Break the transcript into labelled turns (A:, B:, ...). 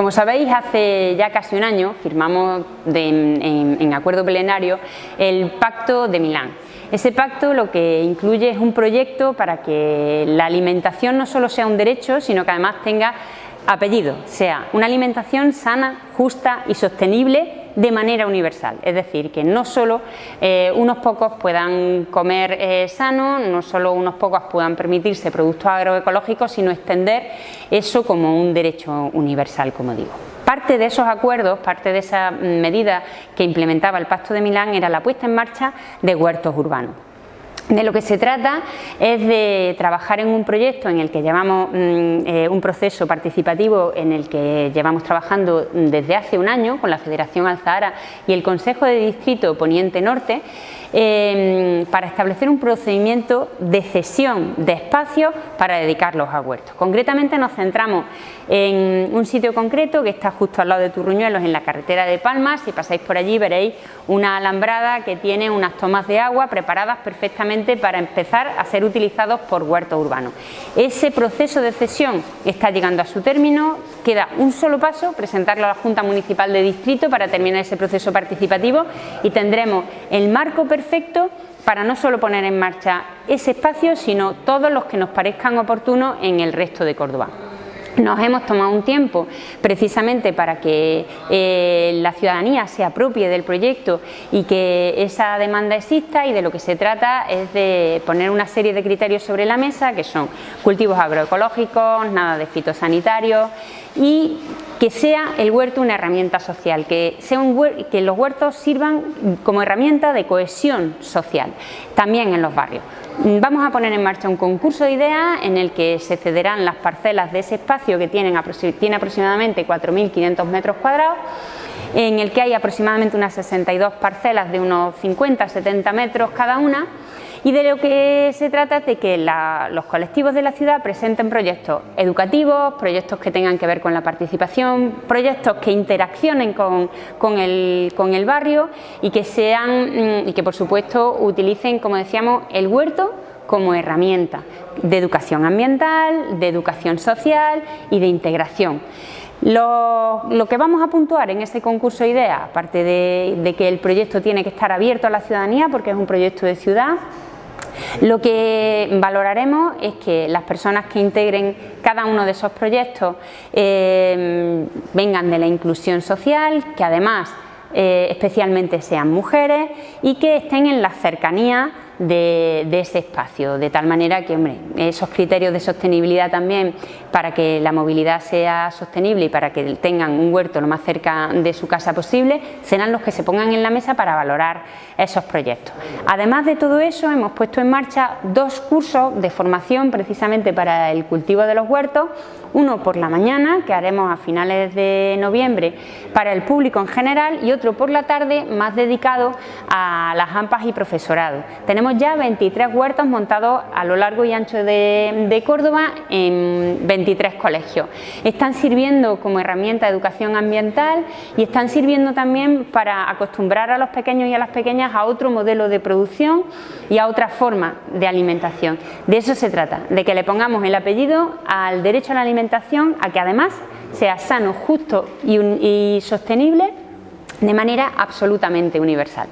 A: Como sabéis, hace ya casi un año firmamos en, acuerdo plenario el Pacto de Milán. Ese pacto lo que incluye es un proyecto para que la alimentación no solo sea un derecho, sino que además tenga apellido, sea una alimentación sana, justa y sostenible de manera universal, es decir, que no solo eh, unos pocos puedan comer eh, sano, no solo unos pocos puedan permitirse productos agroecológicos, sino extender eso como un derecho universal, como digo. Parte de esos acuerdos, parte de esa medida que implementaba el Pacto de Milán era la puesta en marcha de huertos urbanos. De lo que se trata es de trabajar en un proyecto en el que llevamos mm, eh, un proceso participativo en el que llevamos trabajando desde hace un año con la Federación Alzahara y el Consejo de Distrito Poniente Norte Em, para establecer un procedimiento de cesión de espacios para dedicarlos a huertos. Concretamente nos centramos en un sitio concreto que está justo al lado de Turruñuelos, en la carretera de Palmas. Si pasáis por allí veréis una alambrada que tiene unas tomas de agua preparadas perfectamente para empezar a ser utilizados por huertos urbanos. Ese proceso de cesión está llegando a su término, queda un solo paso, presentarlo a la Junta Municipal de Distrito para terminar ese proceso participativo y tendremos el marco perfecto para no solo poner en marcha ese espacio, sino todos los que nos parezcan oportunos en el resto de Córdoba. Nos hemos tomado un tiempo precisamente para que eh, la ciudadanía se apropie del proyecto y que esa demanda exista y de lo que se trata es de poner una serie de criterios sobre la mesa que son cultivos agroecológicos, nada de fitosanitarios y que sea el huerto una herramienta social, que, sea un que los huertos sirvan como herramienta de cohesión social, también en los barrios. Vamos a poner en marcha un concurso de ideas en el que se cederán las parcelas de ese espacio que tiene aproximadamente 4.500 metros cuadrados en el que hay aproximadamente unas 62 parcelas de unos 50-70 metros cada una. Y de lo que se trata es de que los colectivos de la ciudad presenten proyectos educativos, proyectos que tengan que ver con la participación, proyectos que interaccionen con, el, barrio y que sean mm, y que por supuesto utilicen, como decíamos, el huerto como herramienta de educación ambiental, de educación social y de integración. Lo, que vamos a puntuar en este concurso de ideas, aparte de que el proyecto tiene que estar abierto a la ciudadanía porque es un proyecto de ciudad, lo que valoraremos es que las personas que integren cada uno de esos proyectos eh, vengan de la inclusión social, que además eh, especialmente sean mujeres y que estén en la cercanía de, ese espacio, de tal manera que hombre, esos criterios de sostenibilidad también para que la movilidad sea sostenible y para que tengan un huerto lo más cerca de su casa posible, serán los que se pongan en la mesa para valorar esos proyectos. Además de todo eso, hemos puesto en marcha dos cursos de formación precisamente para el cultivo de los huertos, uno por la mañana, que haremos a finales de noviembre para el público en general, y otro por la tarde, más dedicado a las AMPAs y profesorado. Tenemos ya 23 huertos montados a lo largo y ancho de, Córdoba en 23 colegios. Están sirviendo como herramienta de educación ambiental y están sirviendo también para acostumbrar a los pequeños y a las pequeñas a otro modelo de producción y a otra forma de alimentación. De eso se trata, de que le pongamos el apellido al derecho a la alimentación, a que además sea sano, justo y, y sostenible de manera absolutamente universal.